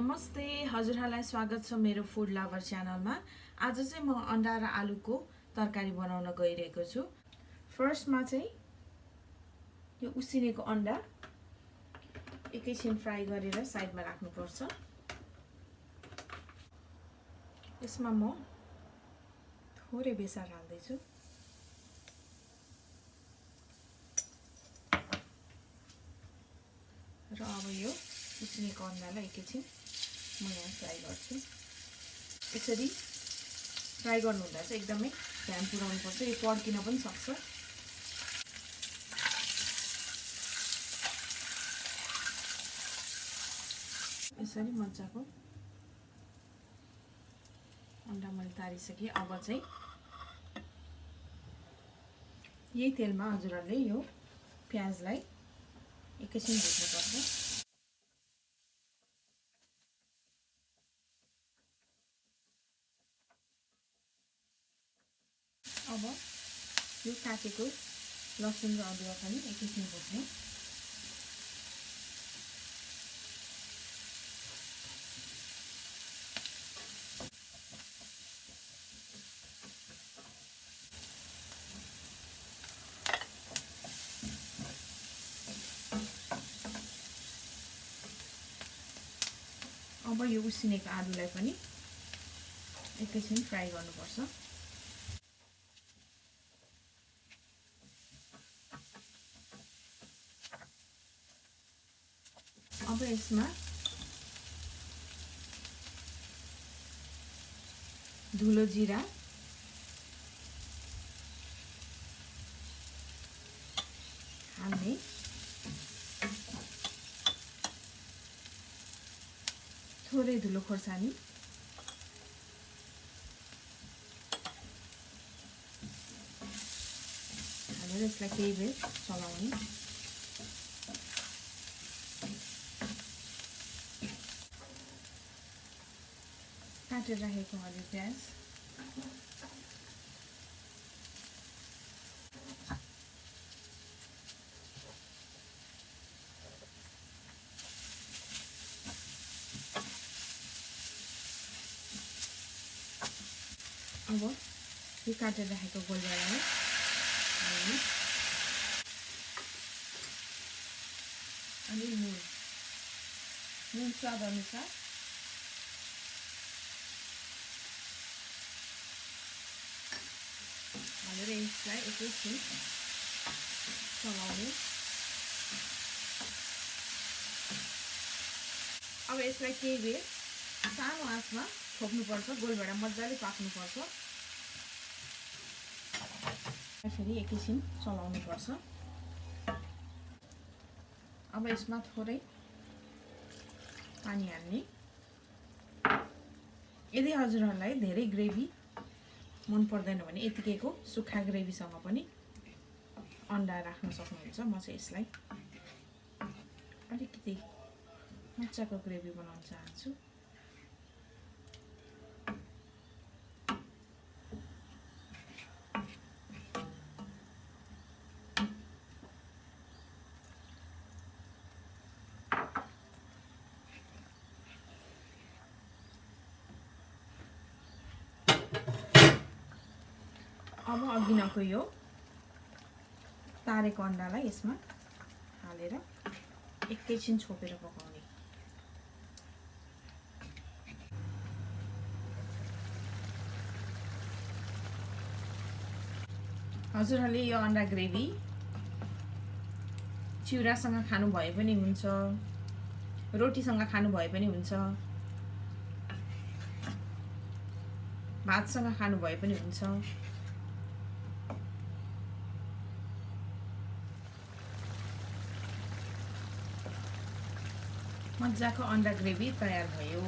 हजुरहरूलाई स्वागत छ मेरो फुड लभर च्यानलमा। आज चाहिँ म अन्डा र आलुको तरकारी बनाउन गइरहेको छु। फर्स्टमा चाहिँ यो उसिनेको अन्डा एकैछिन फ्राई गरेर साइडमा राख्नुपर्छ। यसमा म थोरै बेसार हाल्दैछु। र अब यो उसिनेको अन्डालाई एकैछिन म यहाँ फ्राई गर्छु। यसरी फ्राई गर्नुहुँदा चाहिँ एकदमै ध्यान पुऱ्याउनुपर्छ यो पड्किन पनि सक्छ। यसरी मजाको अन्डा मैले तारिसकेँ। अब चाहिँ यही तेलमा हजुरहरूले यो प्याजलाई एकैछिन भुट्नुपर्छ। अब यो काटेको लसुन र अदुवा पनि एकैछिन भुट्ने अब यो उसिनेको आलुलाई पनि एकैछिन फ्राई गर्नुपर्छ। अब यसमा धुलो जिरा हाल्ने थोरै धुलो खोर्सानी हालेर यसलाई केही बेर चलाउने काटेर राखेको हरियो प्याज। अब यो काटेर राखेको हाल्ने अनि नुन। नुन स्वाद अनुसार हालेर यसलाई एकैछिन चलाउने अब यसलाई केही बेर सानो आँचमा छोप्नुपर्छ गोलभेडा मजाले पाक्नुपर्छ फेरि एकैछिन चलाउनुपर्छ अब यसमा थोरै पानी हाल्ने यदि हजुरहरूलाई धेरै ग्रेभी मन पर्दैन भने यतिकैको सुक्खा ग्रेभीसँग पनि अन्डा राख्न सक्नुहुन्छ। म चाहिँ यसलाई अलिकति मजाको ग्रेभी बनाउन चाहन्छु। अब अघि नको यो तारेको अन्डालाई यसमा हालेर एकैछिन छोपेर पकाउने। हजुरहरूले यो अन्डा ग्रेभी चिउरासँग खानु भए पनि हुन्छ रोटीसँग खानु भए पनि हुन्छ भातसँग खानु भए पनि हुन्छ। मजाको अन्डा ग्रेभी तयार भयो।